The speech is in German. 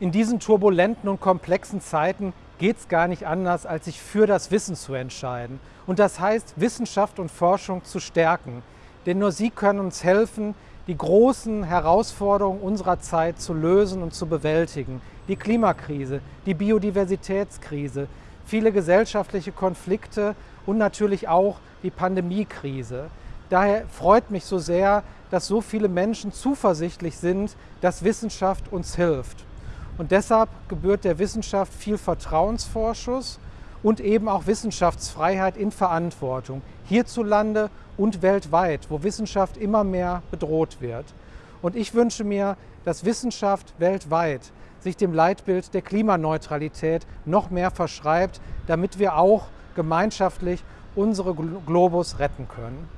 In diesen turbulenten und komplexen Zeiten geht es gar nicht anders, als sich für das Wissen zu entscheiden. Und das heißt, Wissenschaft und Forschung zu stärken. Denn nur sie können uns helfen, die großen Herausforderungen unserer Zeit zu lösen und zu bewältigen. Die Klimakrise, die Biodiversitätskrise, viele gesellschaftliche Konflikte und natürlich auch die Pandemiekrise. Daher freut mich so sehr, dass so viele Menschen zuversichtlich sind, dass Wissenschaft uns hilft. Und deshalb gebührt der Wissenschaft viel Vertrauensvorschuss und eben auch Wissenschaftsfreiheit in Verantwortung, hierzulande und weltweit, wo Wissenschaft immer mehr bedroht wird. Und ich wünsche mir, dass Wissenschaft weltweit sich dem Leitbild der Klimaneutralität noch mehr verschreibt, damit wir auch gemeinschaftlich unsere Globus retten können.